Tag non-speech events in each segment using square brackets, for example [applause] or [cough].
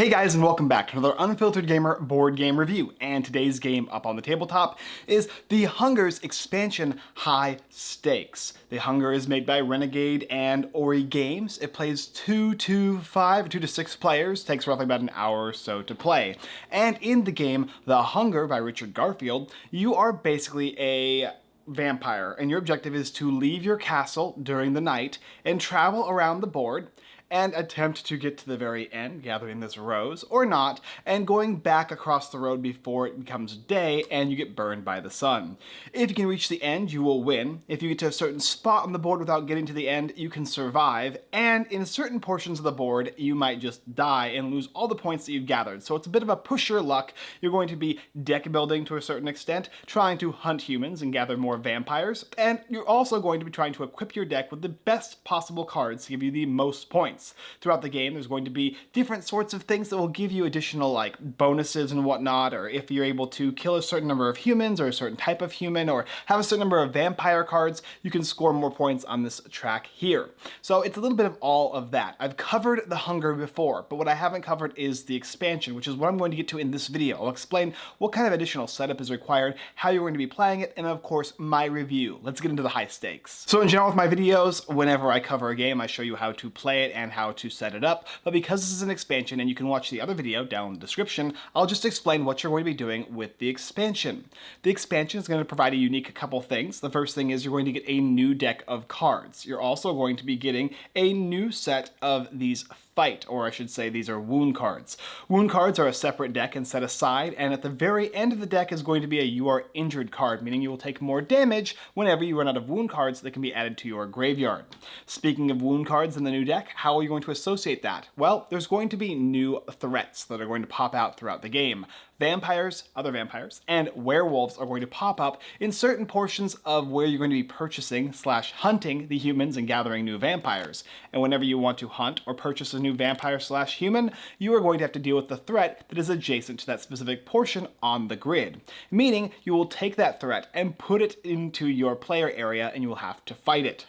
Hey guys and welcome back to another Unfiltered Gamer board game review and today's game up on the tabletop is The Hunger's expansion High Stakes. The Hunger is made by Renegade and Ori Games. It plays 2 to 5, 2 to 6 players, takes roughly about an hour or so to play. And in the game The Hunger by Richard Garfield, you are basically a vampire and your objective is to leave your castle during the night and travel around the board and attempt to get to the very end, gathering this rose, or not, and going back across the road before it becomes day and you get burned by the sun. If you can reach the end, you will win. If you get to a certain spot on the board without getting to the end, you can survive, and in certain portions of the board, you might just die and lose all the points that you've gathered. So it's a bit of a push your luck. You're going to be deck building to a certain extent, trying to hunt humans and gather more vampires, and you're also going to be trying to equip your deck with the best possible cards to give you the most points points. Throughout the game, there's going to be different sorts of things that will give you additional like bonuses and whatnot, or if you're able to kill a certain number of humans or a certain type of human, or have a certain number of vampire cards, you can score more points on this track here. So it's a little bit of all of that. I've covered the hunger before, but what I haven't covered is the expansion, which is what I'm going to get to in this video. I'll explain what kind of additional setup is required, how you're going to be playing it, and of course, my review. Let's get into the high stakes. So in general with my videos, whenever I cover a game, I show you how to play it and and how to set it up, but because this is an expansion and you can watch the other video down in the description, I'll just explain what you're going to be doing with the expansion. The expansion is going to provide a unique couple things. The first thing is you're going to get a new deck of cards. You're also going to be getting a new set of these fight, or I should say these are wound cards. Wound cards are a separate deck and set aside, and at the very end of the deck is going to be a you are injured card, meaning you will take more damage whenever you run out of wound cards that can be added to your graveyard. Speaking of wound cards in the new deck, how are you going to associate that? Well, there's going to be new threats that are going to pop out throughout the game vampires, other vampires, and werewolves are going to pop up in certain portions of where you're going to be purchasing slash hunting the humans and gathering new vampires. And whenever you want to hunt or purchase a new vampire slash human, you are going to have to deal with the threat that is adjacent to that specific portion on the grid. Meaning you will take that threat and put it into your player area and you will have to fight it.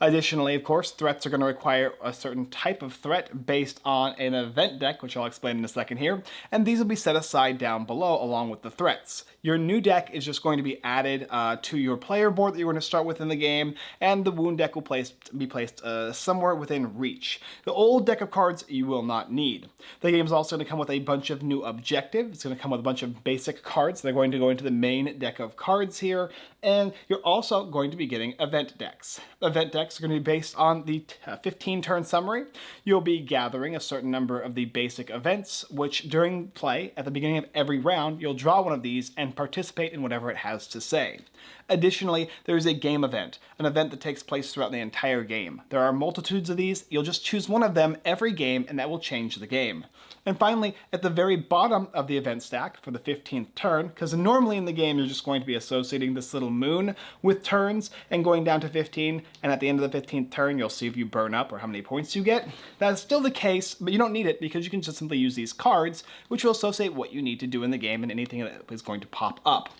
Additionally, of course, threats are going to require a certain type of threat based on an event deck, which I'll explain in a second here, and these will be set aside down below along with the threats. Your new deck is just going to be added uh, to your player board that you're going to start with in the game, and the wound deck will place, be placed uh, somewhere within reach. The old deck of cards you will not need. The game is also going to come with a bunch of new objectives. It's going to come with a bunch of basic cards. They're going to go into the main deck of cards here, and you're also going to be getting event decks. Event decks are going to be based on the uh, 15 turn summary. You'll be gathering a certain number of the basic events, which during play, at the beginning of every round, you'll draw one of these and participate in whatever it has to say. Additionally, there is a game event, an event that takes place throughout the entire game. There are multitudes of these, you'll just choose one of them every game and that will change the game. And finally, at the very bottom of the event stack for the 15th turn, because normally in the game you're just going to be associating this little moon with turns and going down to 15, and at the end of the 15th turn you'll see if you burn up or how many points you get. That's still the case, but you don't need it because you can just simply use these cards, which will associate what you need to do in the game and anything that is going to pop up.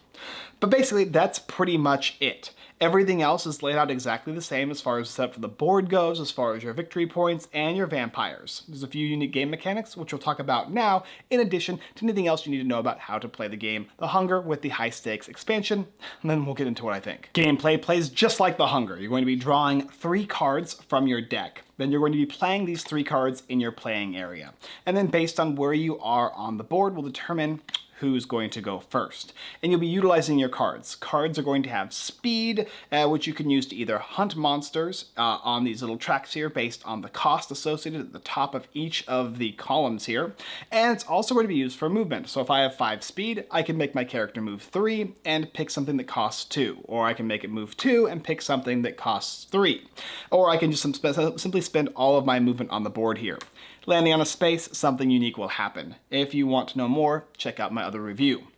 But basically, that's pretty much it. Everything else is laid out exactly the same as far as the setup for the board goes, as far as your victory points and your vampires. There's a few unique game mechanics, which we'll talk about now, in addition to anything else you need to know about how to play the game The Hunger with the high stakes expansion, and then we'll get into what I think. Gameplay plays just like The Hunger. You're going to be drawing three cards from your deck. Then you're going to be playing these three cards in your playing area. And then based on where you are on the board will determine who's going to go first. And you'll be utilizing your cards. Cards are going to have speed, uh, which you can use to either hunt monsters uh, on these little tracks here based on the cost associated at the top of each of the columns here. And it's also going to be used for movement. So if I have 5 speed, I can make my character move 3 and pick something that costs 2. Or I can make it move 2 and pick something that costs 3. Or I can just simply spend all of my movement on the board here. Landing on a space, something unique will happen. If you want to know more, check out my other review.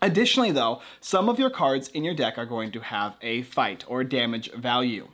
Additionally though, some of your cards in your deck are going to have a fight or damage value.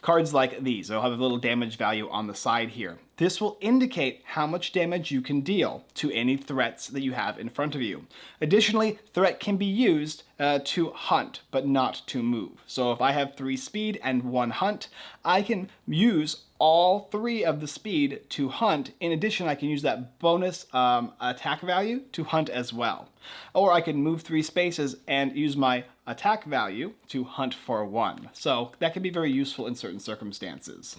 Cards like these, they'll have a little damage value on the side here. This will indicate how much damage you can deal to any threats that you have in front of you. Additionally, threat can be used uh, to hunt, but not to move. So if I have three speed and one hunt, I can use all three of the speed to hunt. In addition, I can use that bonus um, attack value to hunt as well. Or I can move three spaces and use my attack value to hunt for one. So that can be very useful in certain circumstances.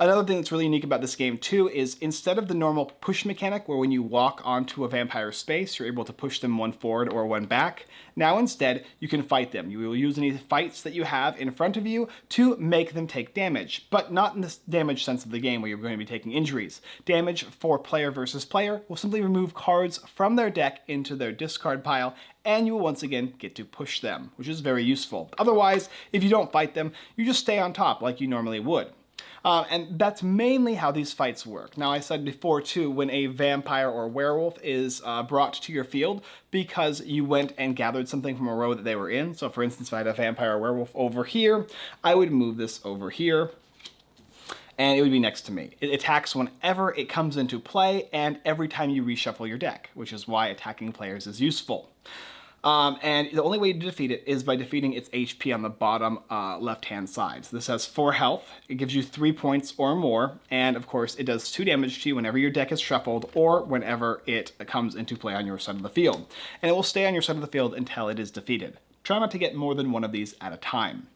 Another thing that's really unique about this game too is instead of the normal push mechanic where when you walk onto a vampire space you're able to push them one forward or one back, now instead you can fight them. You will use any fights that you have in front of you to make them take damage, but not in the damage sense of the game where you're going to be taking injuries. Damage for player versus player will simply remove cards from their deck into their discard pile and you will once again get to push them, which is very useful. Otherwise, if you don't fight them, you just stay on top like you normally would. Uh, and that's mainly how these fights work. Now I said before too, when a vampire or werewolf is uh, brought to your field because you went and gathered something from a row that they were in. So for instance, if I had a vampire or werewolf over here, I would move this over here and it would be next to me. It attacks whenever it comes into play and every time you reshuffle your deck, which is why attacking players is useful. Um, and the only way to defeat it is by defeating its HP on the bottom uh, left-hand side. So this has 4 health, it gives you 3 points or more, and of course it does 2 damage to you whenever your deck is shuffled or whenever it comes into play on your side of the field. And it will stay on your side of the field until it is defeated. Try not to get more than one of these at a time.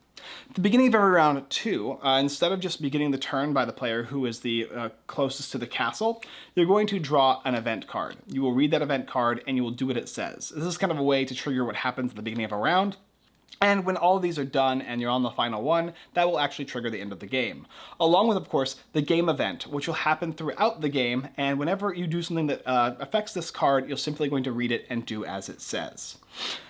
At the beginning of every round two, uh, instead of just beginning the turn by the player who is the uh, closest to the castle, you're going to draw an event card. You will read that event card and you will do what it says. This is kind of a way to trigger what happens at the beginning of a round, and when all of these are done and you're on the final one, that will actually trigger the end of the game. Along with, of course, the game event, which will happen throughout the game, and whenever you do something that uh, affects this card, you're simply going to read it and do as it says.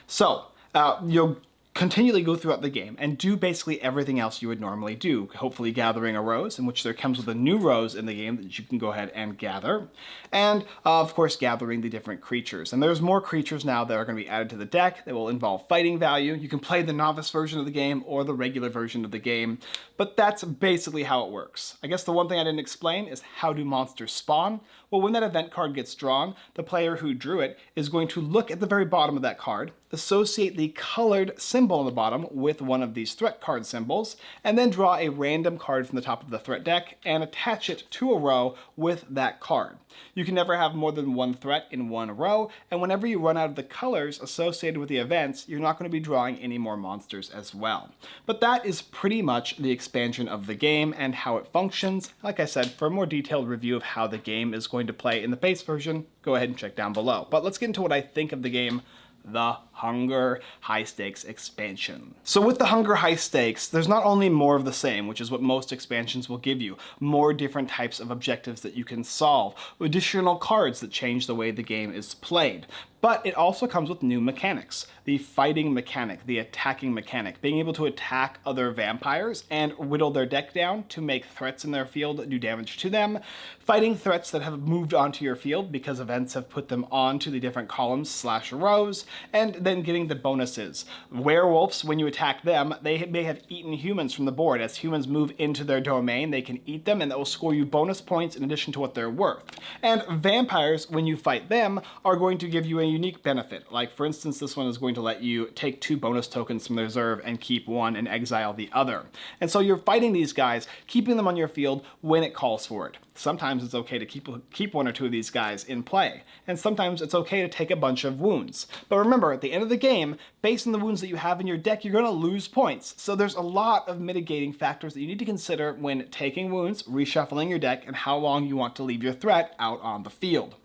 So, uh, you'll continually go throughout the game and do basically everything else you would normally do, hopefully gathering a rose, in which there comes with a new rose in the game that you can go ahead and gather, and uh, of course gathering the different creatures. And there's more creatures now that are going to be added to the deck that will involve fighting value. You can play the novice version of the game or the regular version of the game, but that's basically how it works. I guess the one thing I didn't explain is how do monsters spawn? Well, when that event card gets drawn, the player who drew it is going to look at the very bottom of that card, associate the colored symbol on the bottom with one of these threat card symbols, and then draw a random card from the top of the threat deck and attach it to a row with that card. You can never have more than one threat in one row, and whenever you run out of the colors associated with the events, you're not going to be drawing any more monsters as well. But that is pretty much the expansion of the game and how it functions. Like I said, for a more detailed review of how the game is going to play in the base version, go ahead and check down below. But let's get into what I think of the game the Hunger High Stakes expansion. So with the Hunger High Stakes, there's not only more of the same, which is what most expansions will give you, more different types of objectives that you can solve, additional cards that change the way the game is played, but it also comes with new mechanics. The fighting mechanic, the attacking mechanic, being able to attack other vampires and whittle their deck down to make threats in their field do damage to them, fighting threats that have moved onto your field because events have put them onto the different columns slash rows, and then getting the bonuses. Werewolves, when you attack them, they may have eaten humans from the board. As humans move into their domain, they can eat them and that will score you bonus points in addition to what they're worth. And vampires, when you fight them, are going to give you a unique benefit. Like for instance, this one is going to let you take two bonus tokens from the reserve and keep one and exile the other. And so you're fighting these guys, keeping them on your field when it calls for it. Sometimes it's okay to keep, keep one or two of these guys in play, and sometimes it's okay to take a bunch of wounds. But remember, at the end of the game, based on the wounds that you have in your deck, you're going to lose points. So there's a lot of mitigating factors that you need to consider when taking wounds, reshuffling your deck, and how long you want to leave your threat out on the field.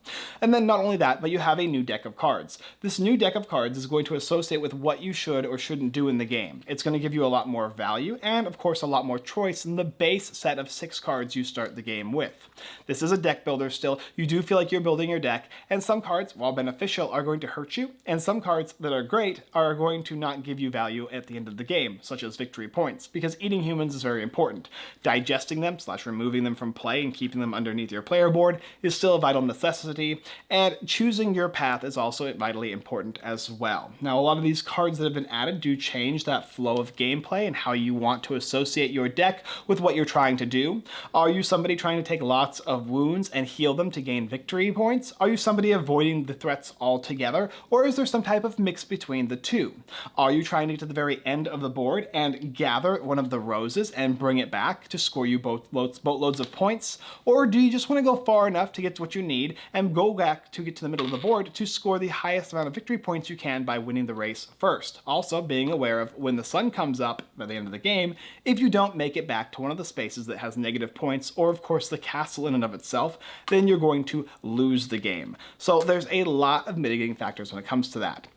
And then not only that, but you have a new deck of cards. This new deck of cards is going to associate with what you should or shouldn't do in the game. It's going to give you a lot more value and of course a lot more choice than the base set of six cards you start the game with. This is a deck builder still. You do feel like you're building your deck and some cards, while beneficial, are going to hurt you and some cards that are great are going to not give you value at the end of the game, such as victory points, because eating humans is very important. Digesting them slash removing them from play and keeping them underneath your player board is still a vital necessity, and choosing your path is also vitally important as well. Now, a lot of these cards that have been added do change that flow of gameplay and how you want to associate your deck with what you're trying to do. Are you somebody trying to take lots of wounds and heal them to gain victory points? Are you somebody avoiding the threats altogether? Or is there some type of mix between the two? Are you trying to get to the very end of the board and gather one of the roses and bring it back to score you both loads, boatloads of points? Or do you just want to go far enough to get to what you need and go back to get to the middle of the board to score the highest amount of victory points you can by winning the race first? Also being aware of when the sun comes up by the end of the game, if you don't make it back to one of the spaces that has negative points, or of course the castle in and of itself, then you're going to lose the game. So there's a lot of mitigating factors when it comes to that.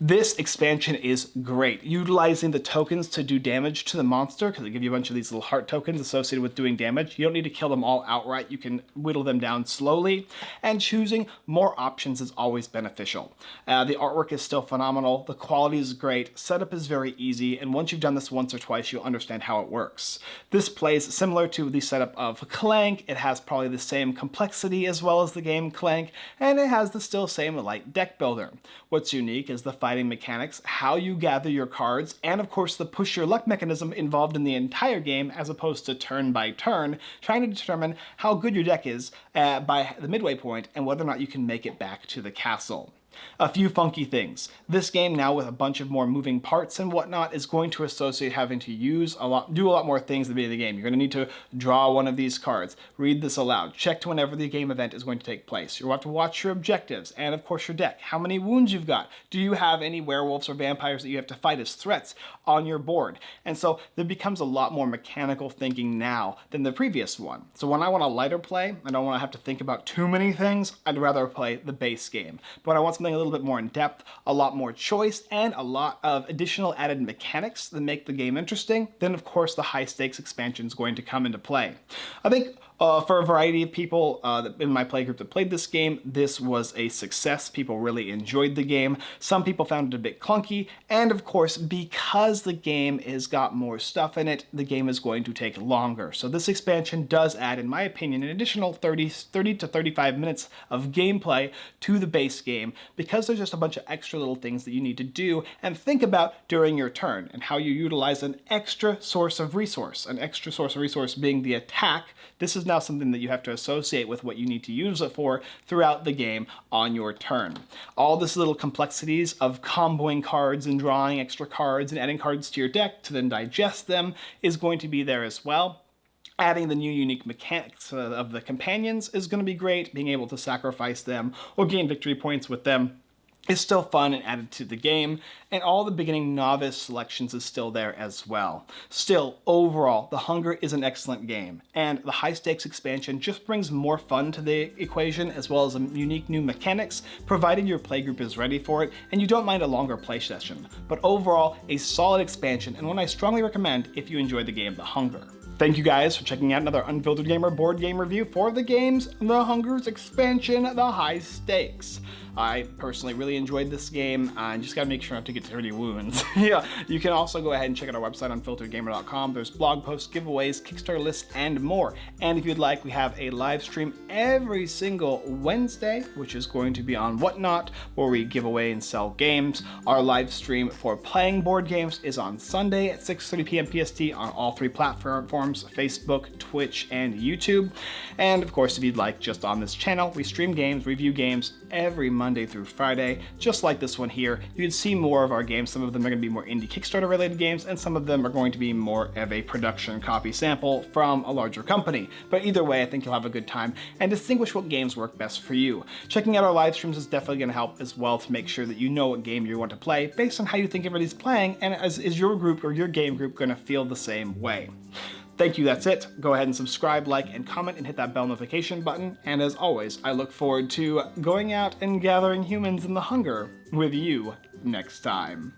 This expansion is great, utilizing the tokens to do damage to the monster, because they give you a bunch of these little heart tokens associated with doing damage. You don't need to kill them all outright, you can whittle them down slowly, and choosing more options is always beneficial. Uh, the artwork is still phenomenal, the quality is great, setup is very easy, and once you've done this once or twice, you'll understand how it works. This plays similar to the setup of Clank, it has probably the same complexity as well as the game Clank, and it has the still same light deck builder. What's unique is is the fighting mechanics, how you gather your cards, and of course the push your luck mechanism involved in the entire game as opposed to turn by turn, trying to determine how good your deck is uh, by the midway point and whether or not you can make it back to the castle. A few funky things. This game now with a bunch of more moving parts and whatnot is going to associate having to use a lot, do a lot more things at the beginning of the game. You're going to need to draw one of these cards, read this aloud, check to whenever the game event is going to take place. You'll have to watch your objectives and of course your deck, how many wounds you've got. Do you have any werewolves or vampires that you have to fight as threats on your board? And so there becomes a lot more mechanical thinking now than the previous one. So when I want a lighter play, I don't want to have to think about too many things, I'd rather play the base game. But I want something something a little bit more in depth, a lot more choice, and a lot of additional added mechanics that make the game interesting, then of course the high stakes expansion is going to come into play. I think uh, for a variety of people uh, in my playgroup that played this game, this was a success. People really enjoyed the game. Some people found it a bit clunky, and of course, because the game has got more stuff in it, the game is going to take longer. So this expansion does add, in my opinion, an additional 30, 30 to 35 minutes of gameplay to the base game, because there's just a bunch of extra little things that you need to do and think about during your turn, and how you utilize an extra source of resource. An extra source of resource being the attack. This is now something that you have to associate with what you need to use it for throughout the game on your turn. All this little complexities of comboing cards and drawing extra cards and adding cards to your deck to then digest them is going to be there as well. Adding the new unique mechanics uh, of the companions is going to be great, being able to sacrifice them or gain victory points with them is still fun and added to the game, and all the beginning novice selections is still there as well. Still, overall, The Hunger is an excellent game, and the high stakes expansion just brings more fun to the equation as well as some unique new mechanics, provided your playgroup is ready for it and you don't mind a longer play session. But overall, a solid expansion and one I strongly recommend if you enjoy the game The Hunger. Thank you guys for checking out another Unfiltered Gamer board game review for the games The Hunger's expansion, The High Stakes. I personally really enjoyed this game. I just gotta make sure not to get any wounds. [laughs] yeah, you can also go ahead and check out our website unfilteredgamer.com. There's blog posts, giveaways, Kickstarter lists, and more. And if you'd like, we have a live stream every single Wednesday, which is going to be on Whatnot, where we give away and sell games. Our live stream for playing board games is on Sunday at 6.30 p.m. PST on all three platforms, Facebook, Twitch, and YouTube. And of course, if you'd like, just on this channel, we stream games, review games every month Monday through Friday, just like this one here. You can see more of our games. Some of them are going to be more indie Kickstarter related games, and some of them are going to be more of a production copy sample from a larger company. But either way, I think you'll have a good time and distinguish what games work best for you. Checking out our live streams is definitely going to help as well to make sure that you know what game you want to play based on how you think everybody's playing, and as is your group or your game group going to feel the same way. Thank you, that's it. Go ahead and subscribe, like, and comment, and hit that bell notification button. And as always, I look forward to going out and gathering humans in the hunger with you next time.